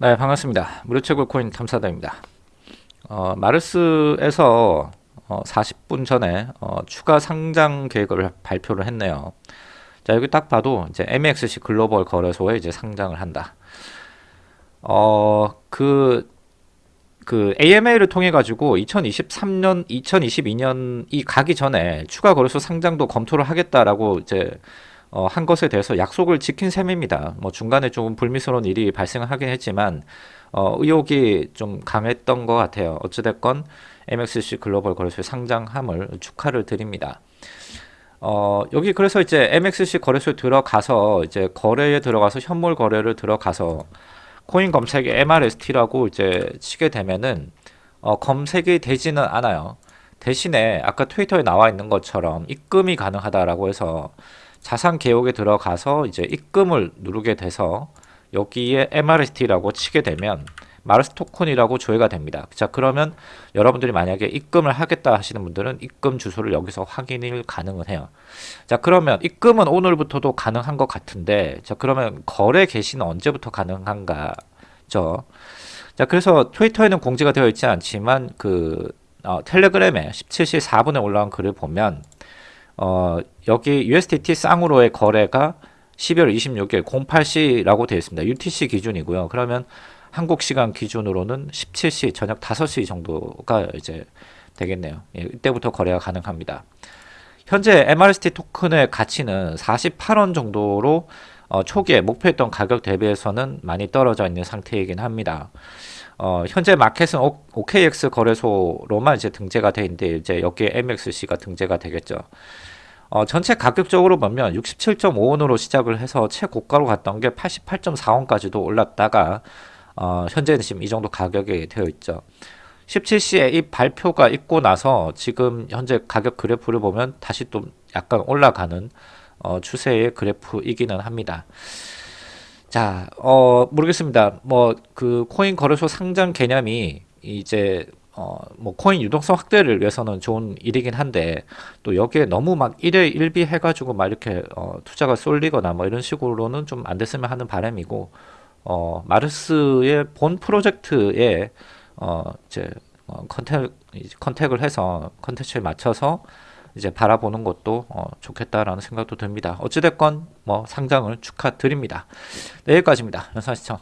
네 반갑습니다. 무료채굴 코인 탐사다입니다. 어, 마르스에서 어, 40분 전에 어, 추가 상장 계획을 발표를 했네요. 자 여기 딱 봐도 이제 MXC 글로벌 거래소에 이제 상장을 한다. 어그 그 AMA를 통해 가지고 2023년 2022년이 가기 전에 추가 거래소 상장도 검토를 하겠다라고 이제 어, 한 것에 대해서 약속을 지킨 셈입니다. 뭐 중간에 조금 불미스러운 일이 발생하긴 했지만 어, 의혹이 좀 강했던 것 같아요. 어찌됐건 MXC 글로벌 거래소에 상장함을 축하를 드립니다. 어, 여기 그래서 이제 MXC 거래소에 들어가서 이제 거래에 들어가서 현물 거래를 들어가서 코인 검색에 MRST라고 이제 치게 되면은 어, 검색이 되지는 않아요. 대신에 아까 트위터에 나와 있는 것처럼 입금이 가능하다라고 해서 자산 개혁에 들어가서 이제 입금을 누르게 돼서 여기에 MRST라고 치게 되면 마르스 토큰이라고 조회가 됩니다. 자 그러면 여러분들이 만약에 입금을 하겠다 하시는 분들은 입금 주소를 여기서 확인을 가능을 해요. 자 그러면 입금은 오늘부터도 가능한 것 같은데 자 그러면 거래 개시는 언제부터 가능한가 죠. 자 그래서 트위터에는 공지가 되어 있지 않지만 그 어, 텔레그램에 17시 4분에 올라온 글을 보면 어, 여기 USDT 쌍으로의 거래가 12월 26일 08시라고 되어 있습니다. UTC 기준이고요. 그러면 한국 시간 기준으로는 17시 저녁 5시 정도가 이제 되겠네요. 예, 이때부터 거래가 가능합니다. 현재 MRST 토큰의 가치는 48원 정도로 어, 초기에 목표했던 가격 대비해서는 많이 떨어져 있는 상태이긴 합니다. 어, 현재 마켓은 오, OKX 거래소로만 이제 등재가 돼 있는데 이제 여기에 MXC가 등재가 되겠죠. 어, 전체 가격적으로 보면 67.5원으로 시작을 해서 최고가로 갔던 게 88.4원까지도 올랐다가 어, 현재는 지금 이 정도 가격이 되어 있죠. 17시에 이 발표가 있고 나서 지금 현재 가격 그래프를 보면 다시 또 약간 올라가는 어, 추세의 그래프이기는 합니다. 자, 어, 모르겠습니다. 뭐, 그, 코인 거래소 상장 개념이 이제 어, 뭐 코인 유동성 확대를 위해서는 좋은 일이긴 한데 또 여기에 너무 막 1회 1비 해가지고 막 이렇게 어, 투자가 쏠리거나 뭐 이런 식으로는 좀 안 됐으면 하는 바람이고 어, 마르스의 본 프로젝트에 어, 이제 어, 컨택 컨택을 해서 컨텐츠에 맞춰서 이제 바라보는 것도 어, 좋겠다라는 생각도 듭니다. 어찌됐건 뭐 상장을 축하드립니다. 네, 여기까지입니다. 연사 시청